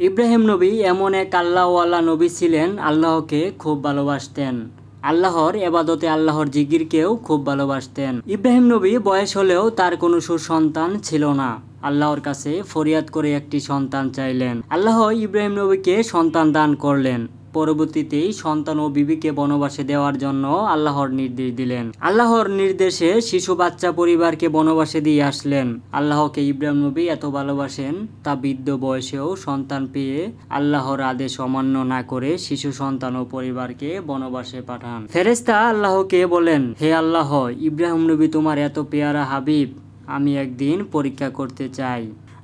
ইব্রাহিম নবী এমন এক আল্লাহওয়ালা নবী ছিলেন, আল্লাহকে খুব ভালোবাসতেন। আল্লাহর এবাদতে আল্লাহর জিগিরকেও খুব ভালোবাসতেন। ইব্রাহিম নবী বয়স হলেও তার কোনো সুসন্তান ছিল না। আল্লাহর কাছে ফরিয়াদ করে একটি সন্তান চাইলেন। আল্লাহ ইব্রাহিম নবীকে সন্তান দান করলেন। পরবর্তীতেই সন্তান ও বিবিকে বনবাসে দেওয়ার জন্য আল্লাহর নির্দেশ দিলেন। আল্লাহর নির্দেশে শিশু বাচ্চা পরিবারকে বনবাসে দিয়ে আসলেন। আল্লাহকে ইব্রাহিম নবী এত ভালোবাসেন, তা বৃদ্ধ বয়সেও সন্তান পেয়ে আল্লাহর আদেশ অমান্য না করে শিশু সন্তান ও পরিবারকে বনবাসে পাঠান। ফেরেস্তা আল্লাহকে বলেন, হে আল্লাহ, ইব্রাহিম নবী তোমার এত পেয়ারা হাবিব, আমি একদিন পরীক্ষা করতে চাই।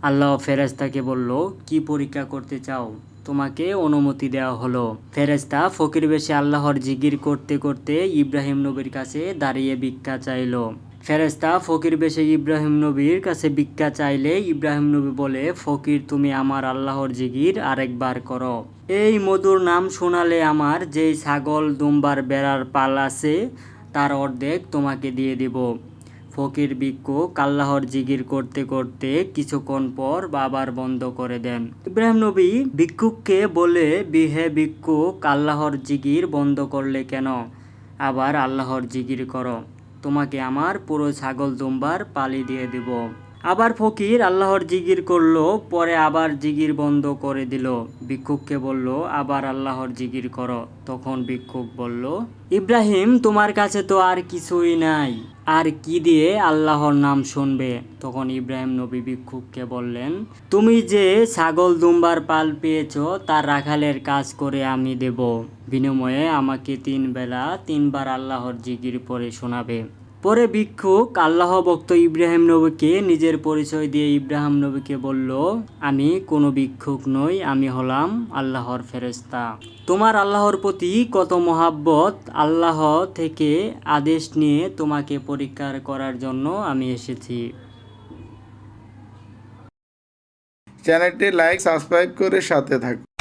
আল্লাহ ফেরেস্তাকে বলল, কি পরীক্ষা করতে চাও? তোমাকে অনুমতি দেওয়া হলো। ফেরেস্তা ফকির বেশে আল্লাহর জিগির করতে করতে ইব্রাহিম নবীর কাছে দাঁড়িয়ে ভিক্ষা চাইলো। ফেরেস্তা ফকির বেশে ইব্রাহিম নবীর কাছে ভিক্ষা চাইলে ইব্রাহিম নবী বলে, ফকির, তুমি আমার আল্লাহর জিগির আরেকবার করো। এই মধুর নাম শোনালে আমার যেই ছাগল দুম্বার বেড়ার পাল আছে, তার অর্ধেক তোমাকে দিয়ে দিব। ফকির ভিক্ষু কাল্লাহর জিগির করতে করতে কিছুক্ষণ পর বাবার বন্ধ করে দেন। ইব্রাহিম নবী ভিক্ষুককে বলে, বিহে ভিক্ষুক কাল্লাহর জিগির বন্ধ করলে কেন? আবার আল্লাহর জিগির করো। তোমাকে আমার পুরো ছাগল দুম্বার পালি দিয়ে দিব। আবার ফকির আল্লাহর জিগির করল, পরে আবার জিগির বন্ধ করে দিল। ভিক্ষুককে বলল, আবার আল্লাহর জিগির করো। তখন ভিক্ষুক বলল, ইব্রাহিম, তোমার কাছে তো আর কিছুই নাই। আর কি দিয়ে আল্লাহর নাম শুনবে? তখন ইব্রাহিম নবী ভিক্ষুককে বললেন, তুমি যে ছাগল দুম্বার পাল পেয়েছ, তার রাখালের কাজ করে আমি দেব। বিনিময়ে আমাকে তিন বেলা তিনবার আল্লাহর জিগির পরে শোনাবে। পরে ভিক্ষুক আল্লাহ ভক্ত ইব্রাহিম নবীকে নিজের পরিচয় দিয়ে ইব্রাহিম নবীকে বলল, আমি কোনো ভিক্ষুক নই, আমি হলাম আল্লাহর ফেরেস্তা তোমার আল্লাহর প্রতি কত মহাব্বত, আল্লাহ থেকে আদেশ নিয়ে তোমাকে পরীক্ষার করার জন্য আমি এসেছি। চ্যানেলটি লাইক, সাবস্ক্রাইব করে সাথে থাকুন।